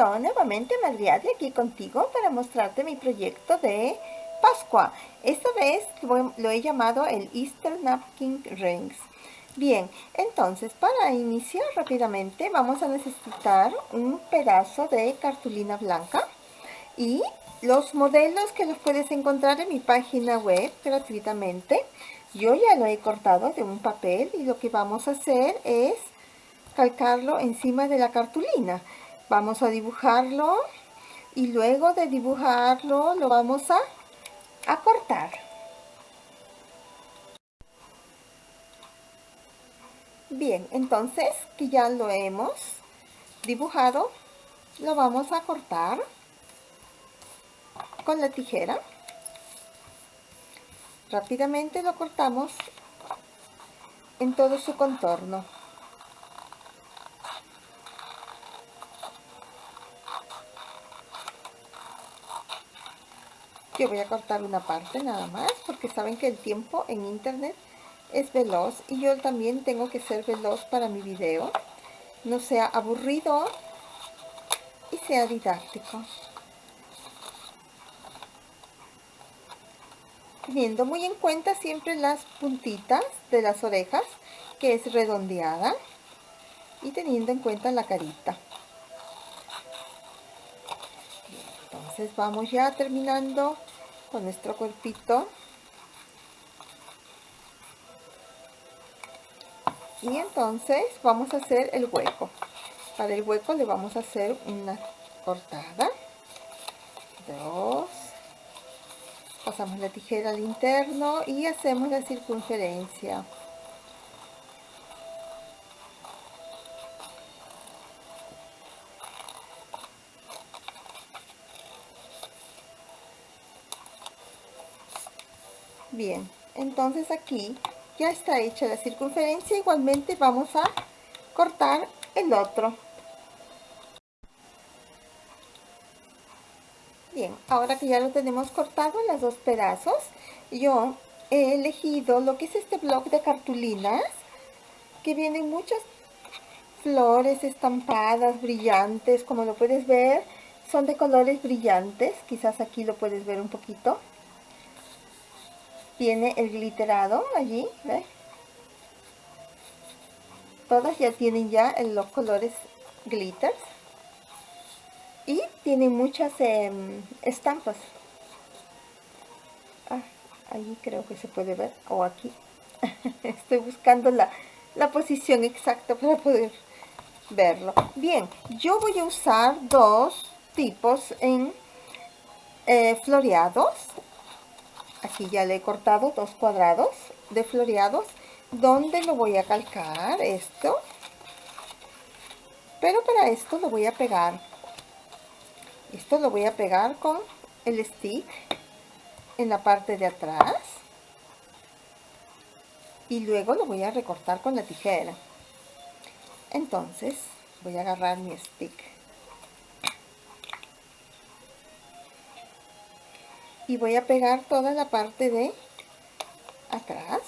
yo nuevamente Madriade aquí contigo para mostrarte mi proyecto de Pascua. Esta vez lo, he llamado el Easter Napkin Rings. Bien, entonces para iniciar rápidamente vamos a necesitar un pedazo de cartulina blanca y los modelos que los puedes encontrar en mi página web gratuitamente. Yo ya lo he cortado de un papel y lo que vamos a hacer es calcarlo encima de la cartulina. Vamos a dibujarlo y luego de dibujarlo lo vamos a, a cortar. Bien, entonces que ya lo hemos dibujado, lo vamos a cortar con la tijera. Rápidamente lo cortamos en todo su contorno. Yo voy a cortar una parte nada más porque saben que el tiempo en internet es veloz y yo también tengo que ser veloz para mi video. No sea aburrido y sea didáctico. Teniendo muy en cuenta siempre las puntitas de las orejas, que es redondeada. Y teniendo en cuenta la carita. Entonces vamos ya terminando con nuestro cuerpito. Y entonces vamos a hacer el hueco. Para el hueco le vamos a hacer una cortada. Dos. Pasamos la tijera al interno y hacemos la circunferencia bien entonces aquí ya está hecha la circunferencia. Igualmente vamos a cortar el otro. Bien ahora que ya lo tenemos cortado en los dos pedazos yo he elegido lo que es este bloc de cartulinas que vienen muchas flores estampadas brillantes como lo puedes ver. Son de colores brillantes quizás aquí lo puedes ver un poquito tiene el glitterado allí. Todas ya tienen ya los colores glitters. Y tienen muchas em, estampas. Ah, allí creo que se puede ver, o aquí. Estoy buscando la, posición exacta para poder verlo. Bien, yo voy a usar dos tipos en eh, floreados aquí ya le he cortado dos cuadrados de floreados. Donde lo voy a calcar esto pero para esto lo voy a pegar. Esto lo voy a pegar con el stick en la parte de atrás. Y luego lo voy a recortar con la tijera. Entonces voy a agarrar mi stick y voy a pegar toda la parte de atrás.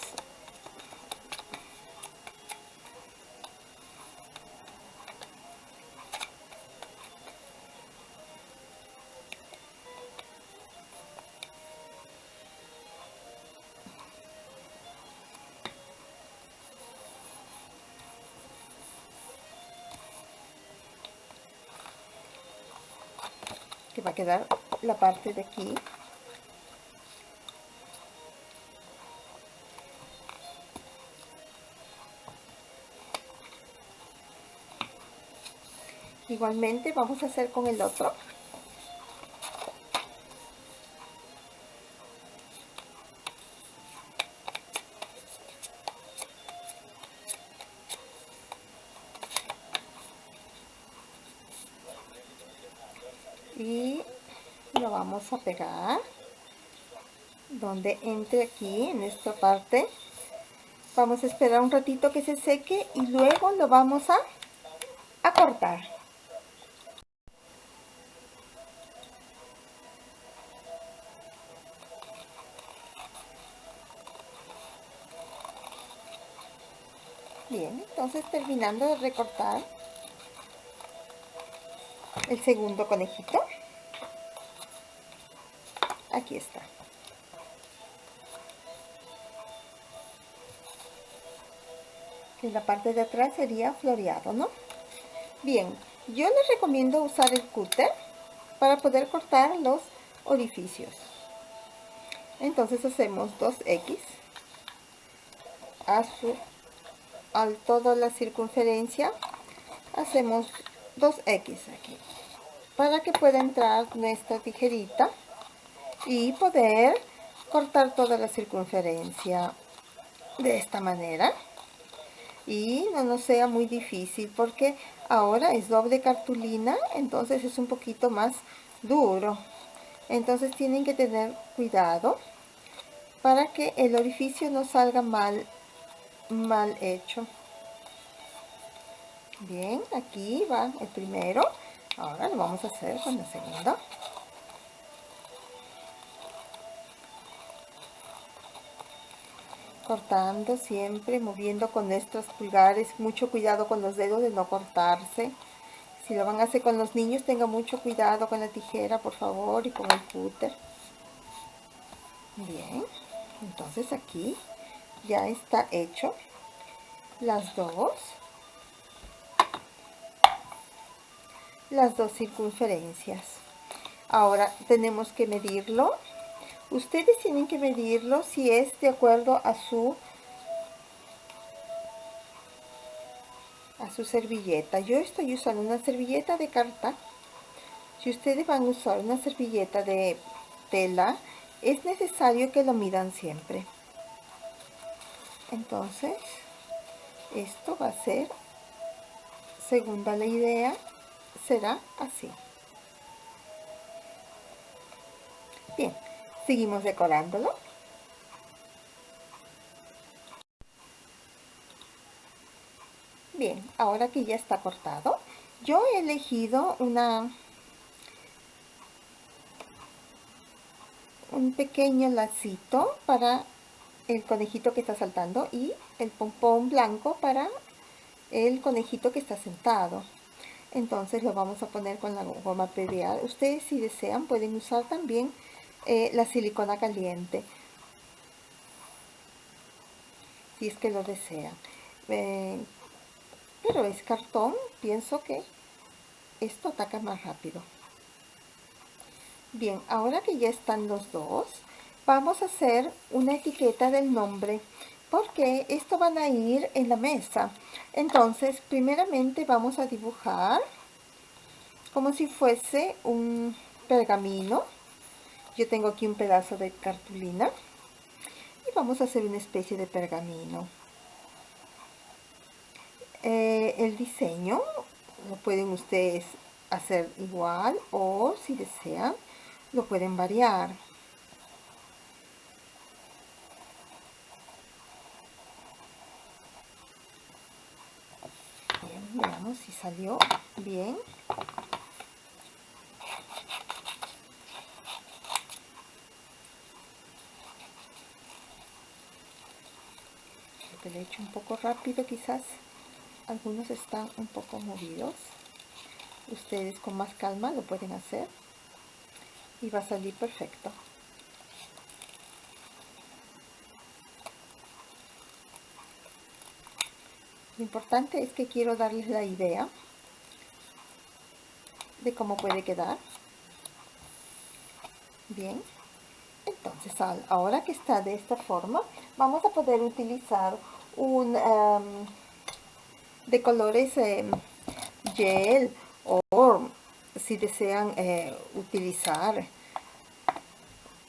Que va a quedar la parte de aquí igualmente vamos a hacer con el otro. Y lo vamos a pegar donde entre aquí en esta parte. Vamos a esperar un ratito que se seque y luego lo vamos a, a cortar Bien, entonces terminando de recortar, el segundo conejito. Aquí está. En la parte de atrás sería floreado, ¿no? Bien, yo les recomiendo usar el cúter para poder cortar los orificios. Entonces hacemos 2X a, su, a toda la circunferencia hacemos 2X aquí para que pueda entrar nuestra tijerita y poder cortar toda la circunferencia de esta manera. Y no nos sea muy difícil porque ahora es doble cartulina entonces es un poquito más duro. Entonces tienen que tener cuidado para que el orificio no salga mal mal hecho bien aquí va el primero ahora lo vamos a hacer con la segunda cortando siempre, moviendo con nuestros pulgares, mucho cuidado con los dedos de no cortarse. Si lo van a hacer con los niños, tenga mucho cuidado con la tijera, por favor, y con el cúter. Bien, entonces aquí ya está hecho las dos. Las dos circunferencias. Ahora tenemos que medirlo Ustedes tienen que medirlo si es de acuerdo a su a su servilleta. Yo estoy usando una servilleta de carta. Si ustedes van a usar una servilleta de tela, es necesario que lo midan siempre. Entonces, esto va a ser, segunda la idea, será así. Bien, Seguimos decorándolo. Bien, ahora que ya está cortado, yo he elegido una un pequeño lacito para el conejito que está saltando y el pompón blanco para el conejito que está sentado. Entonces lo vamos a poner con la goma PVA. Ustedes si desean pueden usar también eh, la silicona caliente si es que lo desean eh, pero es cartón pienso que esto ataca más rápido bien ahora que ya están los dos vamos a hacer una etiqueta del nombre porque esto van a ir en la mesa entonces primeramente vamos a dibujar como si fuese un pergamino yo tengo aquí un pedazo de cartulina y vamos a hacer una especie de pergamino. Eh, el diseño lo pueden ustedes hacer igual o si desean lo pueden variar. Bien, veamos si salió bien. hecho un poco rápido quizás. Algunos están un poco movidos. Ustedes con más calma lo pueden hacer. Y va a salir perfecto lo importante es que quiero darles la idea de cómo puede quedar. Bien. Entonces ahora que está de esta forma vamos a poder utilizar un em, de colores em, gel o si desean eh, utilizar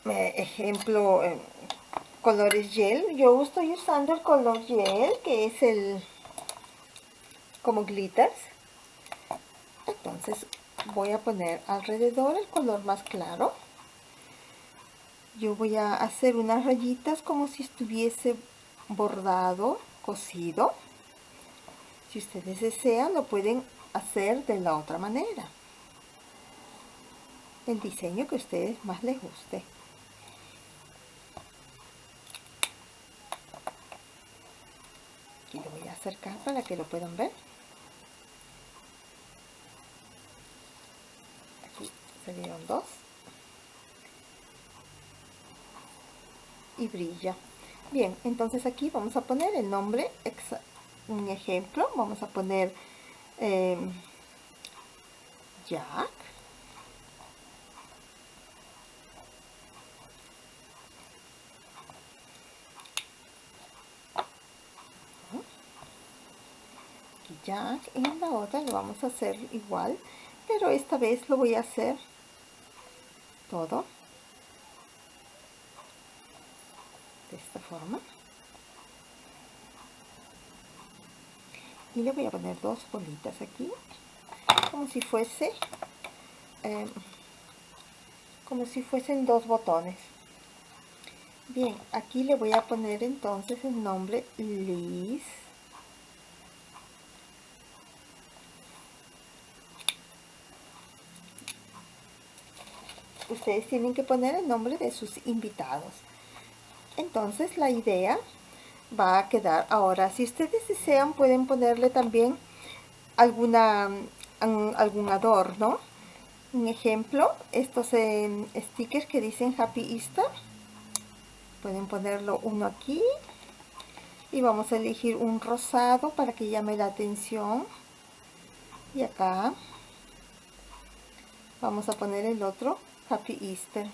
eh, ejemplo em, colores gel. Yo estoy usando el color gel que es el como glitters entonces voy a poner alrededor el color más claro yo voy a hacer unas rayitas como si estuviese bordado, cosido. Si ustedes desean, lo pueden hacer de la otra manera. El diseño que a ustedes más les guste. Aquí lo voy a acercar para que lo puedan ver. Salieron dos. Y brilla. Bien entonces aquí vamos a poner el nombre un ejemplo. Vamos a poner eh, Jack. Jack en la otra lo vamos a hacer igual pero esta vez lo voy a hacer todo de esta forma. Y le voy a poner dos bolitas aquí como si fuese em, como si fuesen dos botones. Bien aquí le voy a poner entonces el nombre Liz ustedes tienen que poner el nombre de sus invitados. Entonces la idea va a quedar. Ahora si ustedes desean pueden ponerle también alguna algún adorno. Un ejemplo estos eh, stickers que dicen happy easter. Pueden ponerlo uno aquí. Y vamos a elegir un rosado para que llame la atención. Y acá vamos a poner el otro Happy Easter.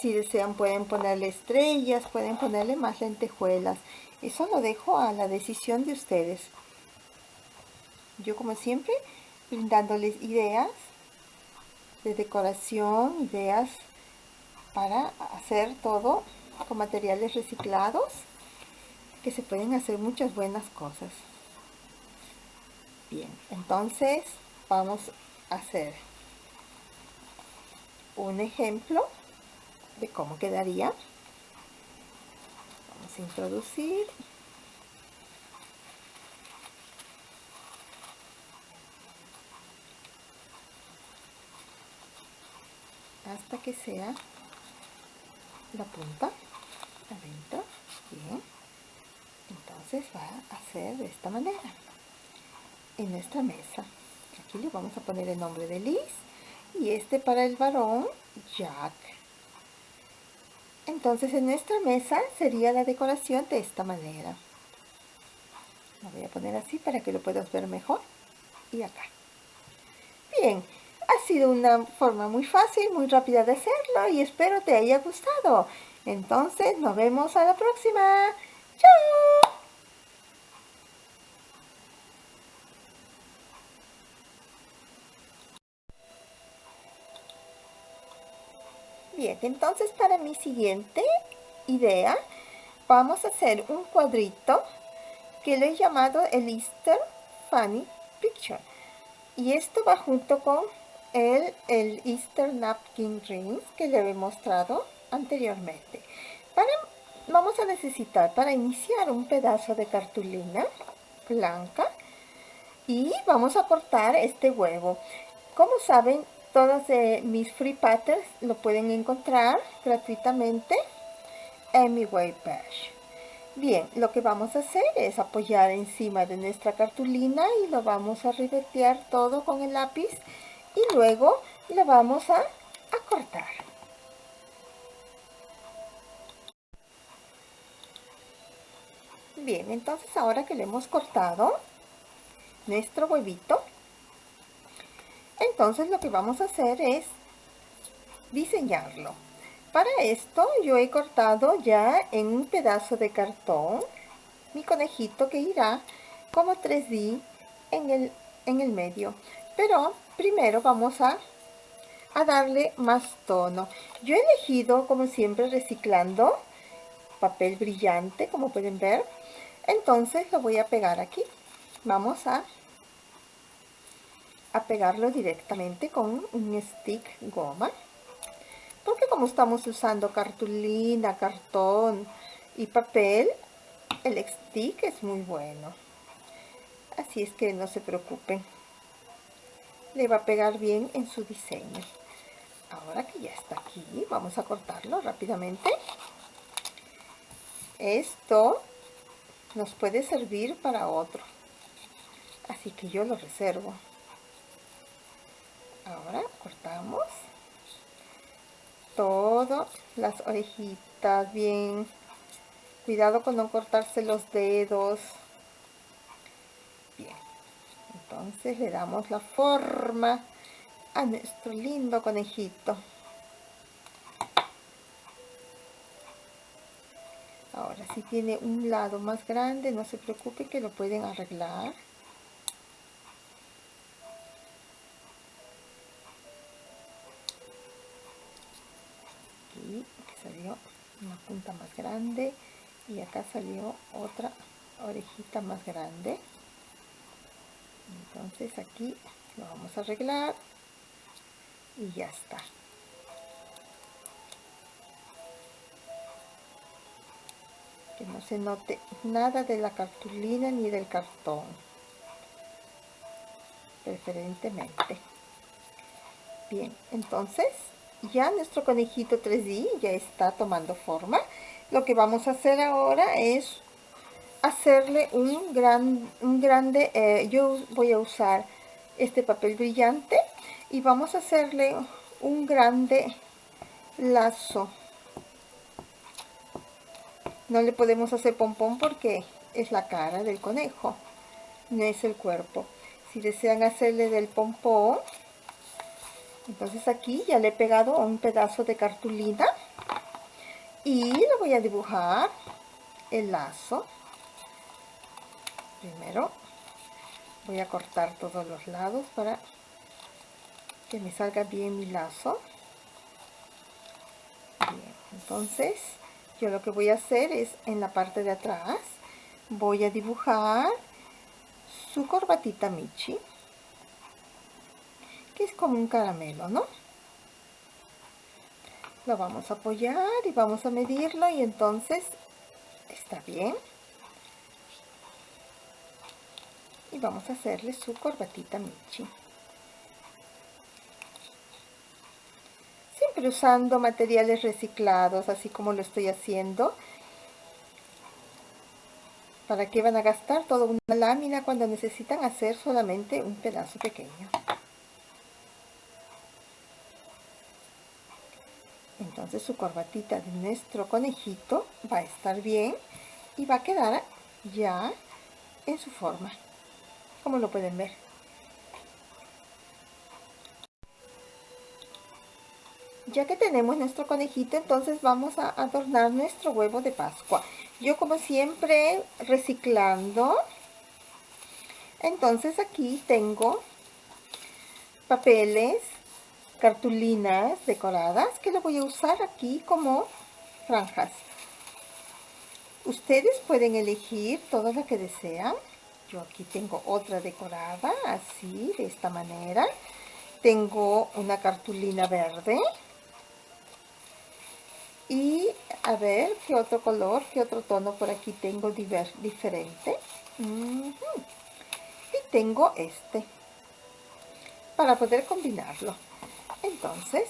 Si desean pueden ponerle estrellas, pueden ponerle más lentejuelas. Eso lo dejo a la decisión de ustedes. Yo como siempre brindándoles ideas de decoración, ideas para hacer todo con materiales reciclados que se pueden hacer muchas buenas cosas. Bien, entonces vamos a hacer un ejemplo de cómo quedaría. Vamos a introducir. hasta que sea la punta adentro. Bien. Entonces va a ser de esta manera. En nuestra mesa. Aquí le vamos a poner el nombre de Liz y este para el varón Jack. Entonces en nuestra mesa sería la decoración de esta manera. Lo voy a poner así para que lo puedas ver mejor. Y acá. Bien ha sido una forma muy fácil muy rápida de hacerlo y espero te haya gustado. Entonces nos vemos a la próxima. Chao Bien, entonces para mi siguiente idea vamos a hacer un cuadrito que lo he llamado el Easter Funny Picture. Y esto va junto con el, el Easter Napkin Rings que le he mostrado anteriormente. Vamos a necesitar para iniciar un pedazo de cartulina blanca y vamos a cortar este huevo. Como saben, todos mis free patterns lo pueden encontrar gratuitamente en mi webpage. Bien, lo que vamos a hacer es apoyar encima de nuestra cartulina y lo vamos a ribetear todo con el lápiz y luego lo vamos a cortar. Bien, entonces ahora que le hemos cortado nuestro huevito, entonces lo que vamos a hacer es diseñarlo. Para esto yo he cortado ya en un pedazo de cartón mi conejito que irá como 3D en el, en el medio. Pero primero vamos a, a darle más tono. Yo he elegido como siempre reciclando papel brillante como pueden ver. Entonces lo voy a pegar aquí. Vamos a a pegarlo directamente con un stick goma. Porque como estamos usando cartulina, cartón y papel el stick es muy bueno. Así es que no se preocupen. Le va a pegar bien en su diseño. Ahora que ya está aquí vamos a cortarlo rápidamente. Esto nos puede servir para otro. Así que yo lo reservo ahora cortamos todas las orejitas bien. Cuidado con no cortarse los dedos. Bien. Entonces le damos la forma a nuestro lindo conejito. Ahora si tiene un lado más grande no se preocupe que lo pueden arreglar punta más grande y acá salió otra orejita más grande. Entonces aquí lo vamos a arreglar y ya está. Que no se note nada de la cartulina ni del cartón preferentemente. Bien entonces ya nuestro conejito 3D ya está tomando forma lo que vamos a hacer ahora es hacerle un gran un grande eh, yo voy a usar este papel brillante y vamos a hacerle un grande lazo no le podemos hacer pompón porque es la cara del conejo, no es el cuerpo. Si desean hacerle del pompón, entonces aquí ya le he pegado un pedazo de cartulina y le voy a dibujar el lazo. Primero voy a cortar todos los lados para que me salga bien mi lazo. Entonces yo lo que voy a hacer es en la parte de atrás voy a dibujar su corbatita Michi que es como un caramelo ¿no? lo vamos a apoyar y vamos a medirlo y entonces está bien y vamos a hacerle su corbatita Michi usando materiales reciclados, así como lo estoy haciendo. ¿Para qué van a gastar toda una lámina cuando necesitan hacer solamente un pedazo pequeño? Entonces su corbatita de nuestro conejito va a estar bien y va a quedar ya en su forma, como lo pueden ver. ya que tenemos nuestro conejito, entonces vamos a adornar nuestro huevo de Pascua. Yo como siempre reciclando, entonces aquí tengo papeles, cartulinas decoradas que lo voy a usar aquí como franjas. Ustedes pueden elegir todo lo que desean. Yo aquí tengo otra decorada, así, de esta manera. Tengo una cartulina verde y a ver qué otro color qué otro tono por aquí tengo diferente y tengo este para poder combinarlo entonces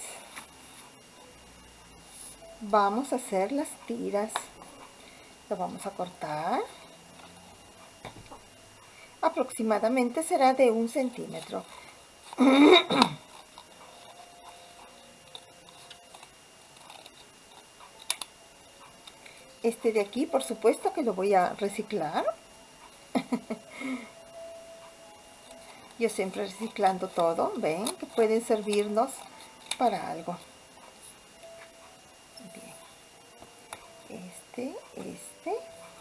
vamos a hacer las tiras. Lo vamos a cortar. Aproximadamente será de un centímetro. Este de aquí, por supuesto que lo voy a reciclar. Yo siempre reciclando todo, ven, que pueden servirnos para algo. Bien. Este, este,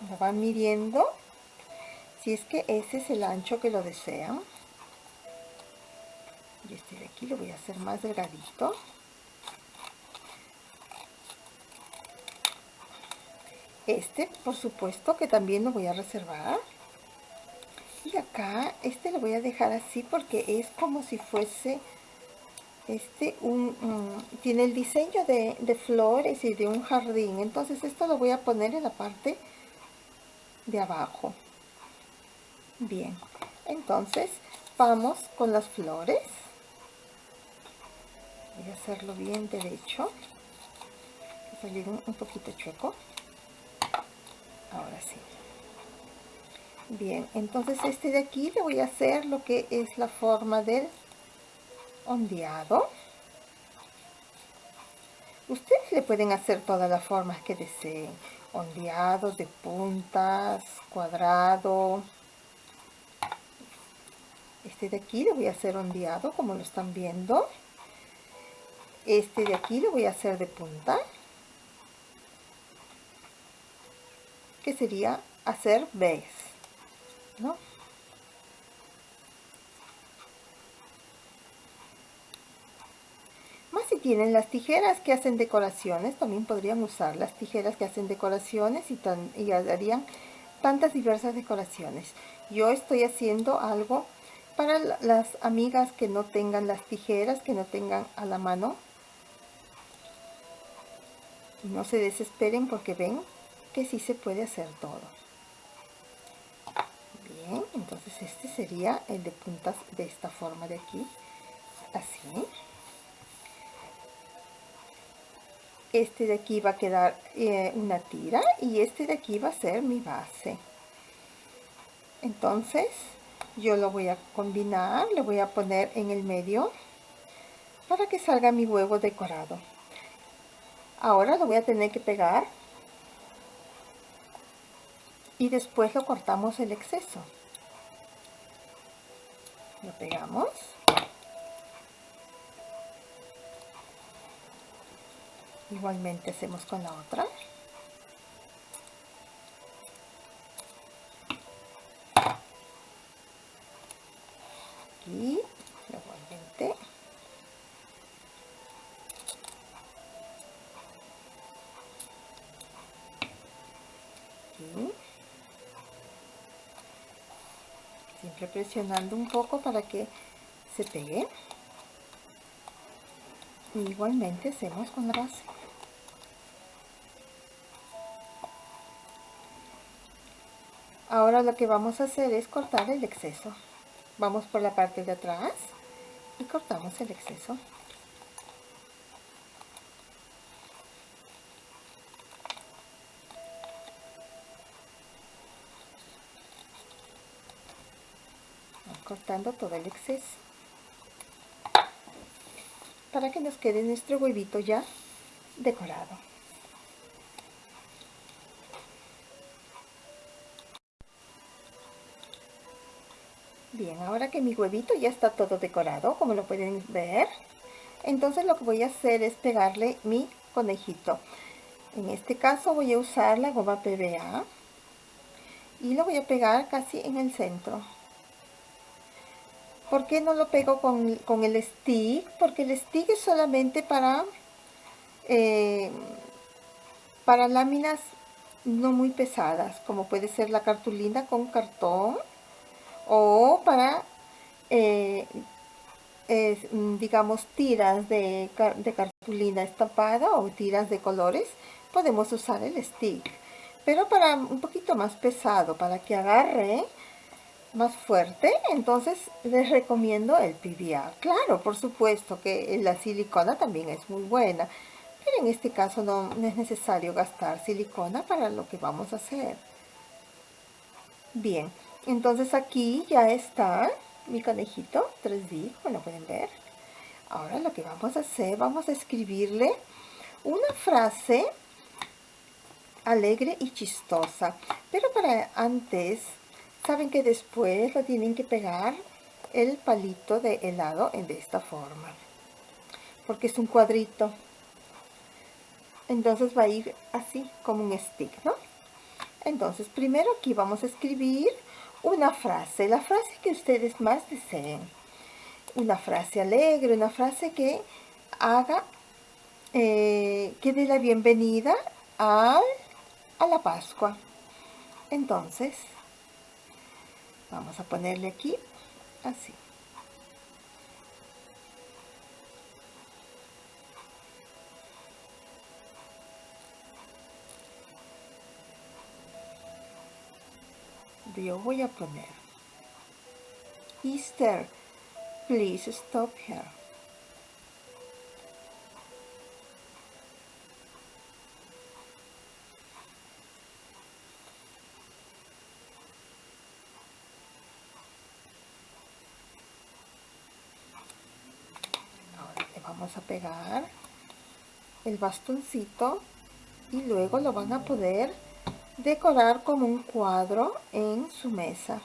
lo van midiendo. Si es que ese es el ancho que lo desean. Y este de aquí lo voy a hacer más delgadito. Este, por supuesto, que también lo voy a reservar. Este lo voy a dejar así porque es como si fuese este un tiene el diseño de, flores y de un jardín. Entonces esto lo voy a poner en la parte de abajo. Bien entonces vamos con las flores. Voy a hacerlo bien derecho. Salir un poquito chueco. Ahora sí bien entonces este de aquí le voy a hacer lo que es la forma del ondeado. Ustedes le pueden hacer todas las formas que deseen. Ondeado, de puntas, cuadrado. Este de aquí le voy a hacer ondeado, como lo están viendo. Este de aquí le voy a hacer de punta. Que sería hacer vez, ¿no? tienen las tijeras que hacen decoraciones, también podrían usar las tijeras que hacen decoraciones y, tan, y harían tantas diversas decoraciones. Yo estoy haciendo algo para las amigas que no tengan las tijeras, que no tengan a la mano. No se desesperen porque ven que sí se puede hacer todo. Entonces este sería el de puntas de esta forma de aquí. Así. este de aquí va a quedar eh, una tira y este de aquí va a ser mi base entonces yo lo voy a combinar le voy a poner en el medio para que salga mi huevo decorado ahora lo voy a tener que pegar y después lo cortamos el exceso. Lo pegamos. Igualmente hacemos con la otra aquí igualmente aquí presionando un poco para que se pegue. Igualmente hacemos con base. Ahora lo que vamos a hacer es cortar el exceso. Vamos por la parte de atrás y cortamos el exceso cortando todo el exceso para que nos quede nuestro huevito ya decorado. Bien, ahora que mi huevito ya está todo decorado, como lo pueden ver, entonces lo que voy a hacer es pegarle mi conejito. En este caso voy a usar la goma PVA y lo voy a pegar casi en el centro. ¿Por qué no lo pego con, el stick? Porque el stick es solamente para, eh, para láminas no muy pesadas, como puede ser la cartulina con cartón, o para, eh, digamos, tiras de, de cartulina estampada o tiras de colores, podemos usar el stick. Pero para un poquito más pesado, para que agarre, más fuerte, entonces les recomiendo el PBA. Claro, por supuesto que la silicona también es muy buena, pero en este caso no, es necesario gastar silicona para lo que vamos a hacer. Bien, entonces aquí ya está mi conejito 3D, como lo pueden ver. Ahora lo que vamos a hacer, vamos a escribirle una frase alegre y chistosa. Pero para antes saben que después lo tienen que pegar el palito de helado de esta forma porque es un cuadrito. Entonces va a ir así como un stick ¿no? entonces primero aquí vamos a escribir una frase la frase que ustedes más deseen. Una frase alegre una frase que haga eh, que dé la bienvenida a, a la Pascua. Entonces vamos a ponerle aquí así. Yo voy a poner Easter please stop here vamos a pegar el bastoncito y luego lo van a poder decorar como un cuadro en su mesa.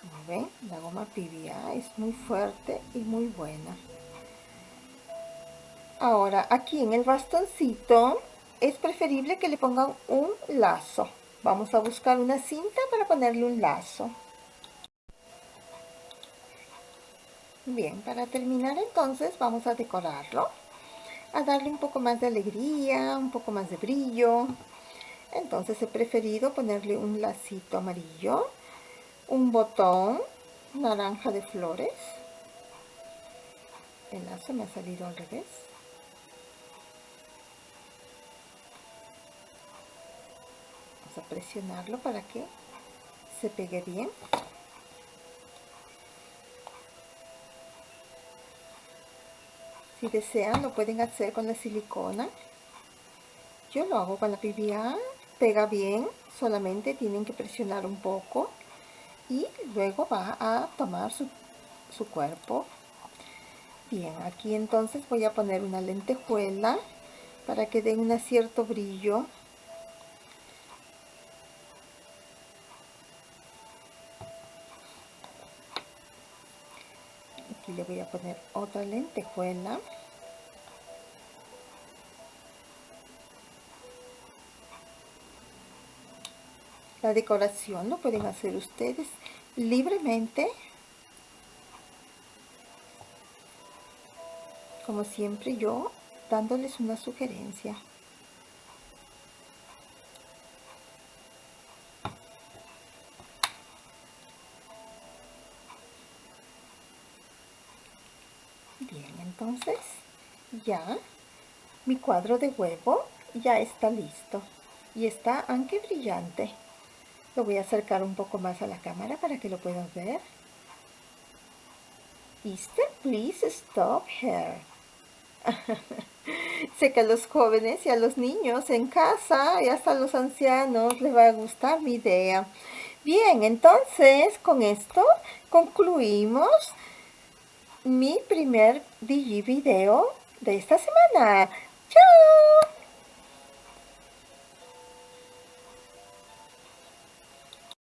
Como ven, la goma PVA es muy fuerte y muy buena. Ahora, aquí en el bastoncito es preferible que le pongan un lazo. Vamos a buscar una cinta para ponerle un lazo. Bien, para terminar entonces vamos a decorarlo. A darle un poco más de alegría, un poco más de brillo. Entonces he preferido ponerle un lacito amarillo, un botón naranja de flores. El lazo me ha salido al revés. A presionarlo para que se pegue bien. Si desean lo pueden hacer con la silicona. Yo lo hago con la PVA pega bien solamente tienen que presionar un poco y luego va a tomar su, su cuerpo. Bien aquí entonces voy a poner una lentejuela para que den un cierto brillo voy a poner otra lentejuela la decoración lo pueden hacer ustedes libremente. Como siempre yo dándoles una sugerencia Bien, entonces ya mi cuadro de huevo ya está listo y está aunque brillante. Lo voy a acercar un poco más a la cámara para que lo puedan ver. Easter, please stop here. sé que a los jóvenes y a los niños en casa y hasta a los ancianos les va a gustar mi idea. Bien, entonces con esto concluimos mi primer Digi video de esta semana. ¡Chao!